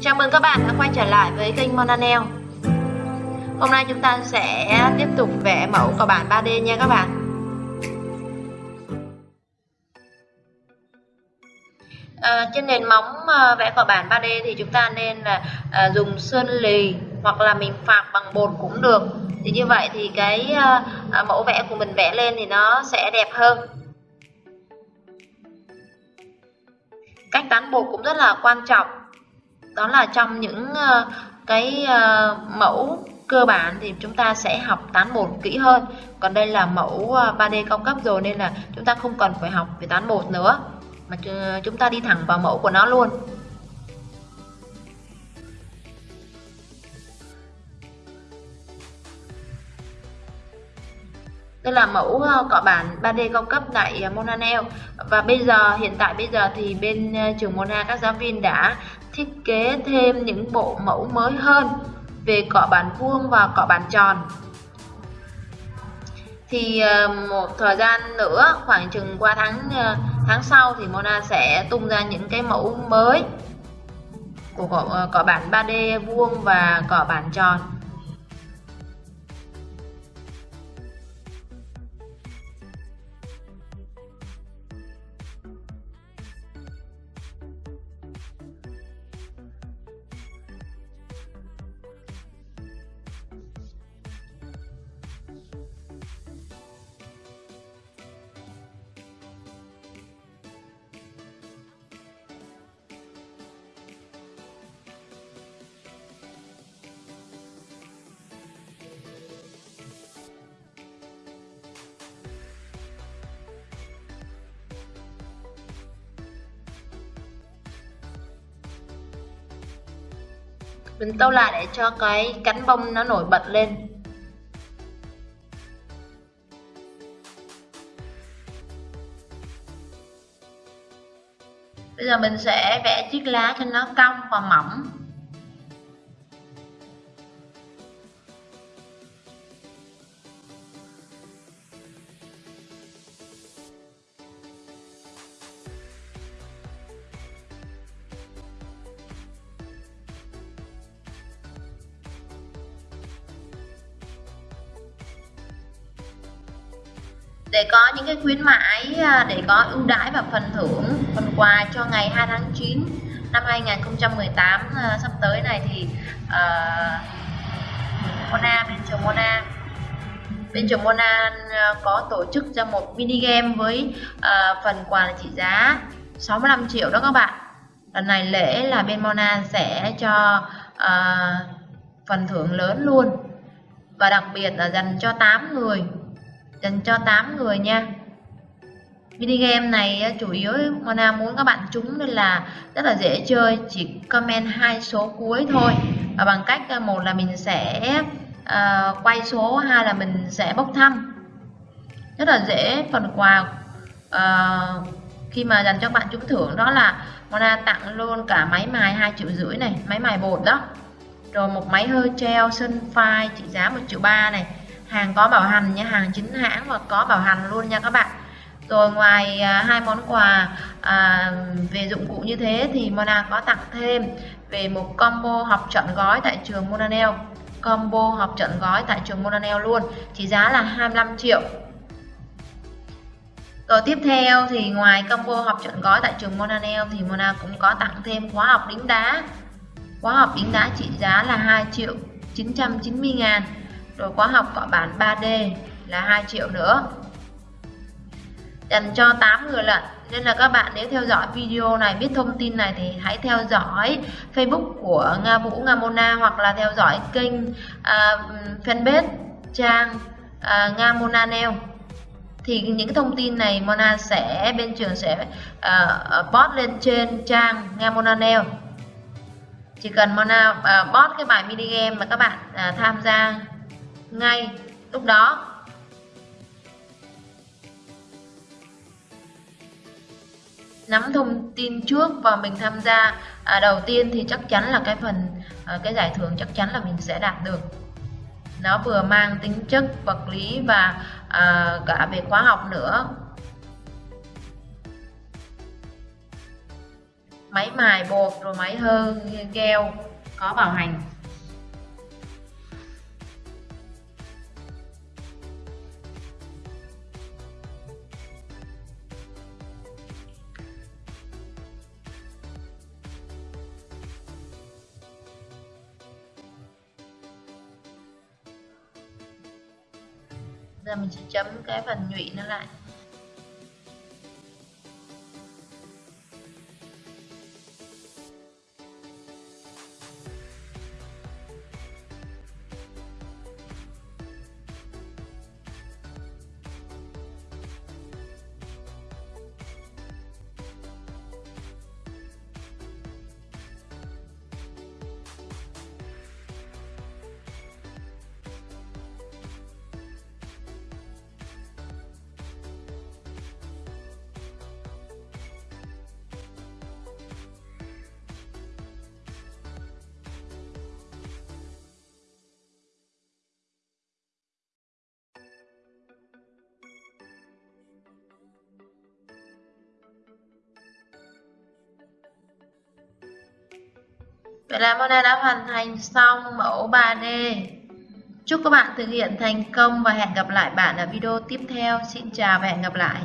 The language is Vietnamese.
Chào mừng các bạn đã quay trở lại với kênh Monanel Hôm nay chúng ta sẽ tiếp tục vẽ mẫu cỏ bản 3D nha các bạn. À, Trên nền móng ờ, vẽ cỏ bản 3D thì chúng ta nên là à, dùng sơn lì hoặc là mình phạc bằng bột cũng được. Thì như vậy thì cái à, mẫu vẽ của mình vẽ lên thì nó sẽ đẹp hơn. Cách tán bột cũng rất là quan trọng đó là trong những uh, cái uh, mẫu cơ bản thì chúng ta sẽ học tán bột kỹ hơn. Còn đây là mẫu ờ, 3D cao cấp rồi nên là chúng ta không cần phải học về tán bột nữa mà chúng ta đi thẳng vào mẫu của nó luôn. Đây là mẫu cọ bản 3D cao cấp tại ờ, Monanel. Và bây giờ hiện tại bây giờ thì bên ờ, trường Mona các giáo viên đã thiết kế thêm những bộ mẫu mới hơn về cọ bàn vuông và cọ bàn tròn. Thì ờ, một thời gian nữa khoảng chừng qua tháng ờ, tháng sau thì Mona sẽ tung ra những cái mẫu mới của cọ, ờ, cọ bản 3D vuông và cọ bản tròn. Mình tô lại để cho cái cánh bông nó nổi bật lên. Bây giờ mình sẽ vẽ chiếc lá cho nó cong và mỏng. Để có những cái khuyến mãi à, để có ưu đãi và phần thưởng phần quà cho ngày 2 tháng 9 năm 2018 uh, à, sắp tới này thì uh, Mona bên trường Mona bên trường Mona có tổ chức ra một mini game với uh, phần quà trị giá 65 triệu đó các bạn. Lần này lễ là bên Mona sẽ cho uh, phần thưởng lớn luôn và đặc biệt là dành cho 8 người dành cho 8 người nha. Mini game này chủ yếu Mona muốn các bạn trúng nên là rất là dễ chơi chỉ comment hai số cuối thôi. Và bằng cách à, một là mình sẽ uh, quay số hai là mình sẽ bốc thăm. Rất là dễ phần quà uh, khi mà dành cho bạn trúng thưởng đó là Mona tặng luôn cả máy mài hai triệu rưỡi này máy mài bột đó. Rồi một máy hơi treo sân phai trị giá một triệu ba này hàng có bảo hành nha hàng chính hãng và có bảo hành luôn nha các bạn. Rồi ngoài à, hai món quà à, về dụng cụ như thế thì Mona có tặng thêm về một combo học trọn gói tại trường Monanel combo học trọn gói tại trường Monanel luôn chỉ giá là 25 triệu. Rồi tiếp theo thì ngoài combo học trọn gói tại trường Monanel thì Mona cũng có tặng thêm khóa học đính đá. Khóa học đính đá trị giá là 2 triệu 990 ngàn rồi khóa học cọ bản 3D là 2 triệu nữa. Dành cho 8 người lận. Nên là các bạn nếu theo dõi video này biết thông tin này thì hãy theo dõi Facebook của Nga Vũ Nga Mona hoặc là theo dõi kênh uh, fanpage trang uh, Nga Mona Nail. Thì những thông tin này Mona sẽ bên trường sẽ uh, post lên trên trang Nga Mona Nail. Chỉ cần Mona uh, post cái bài mini game mà các bạn uh, tham gia ngay lúc đó. Nắm thông tin trước và mình tham gia à, đầu tiên thì chắc chắn là cái phần à, cái giải thưởng chắc chắn là mình sẽ đạt được. Nó vừa mang tính chất vật lý và à, cả về khóa học nữa. Máy mài bột rồi máy hơ keo có bảo hành. Giờ mình sẽ chấm cái phần nhụy nó lại. Vậy là Mona đã hoàn thành xong mẫu 3D. Chúc các bạn thực hiện thành công và hẹn gặp lại bạn ở video tiếp theo. Xin chào và hẹn gặp lại.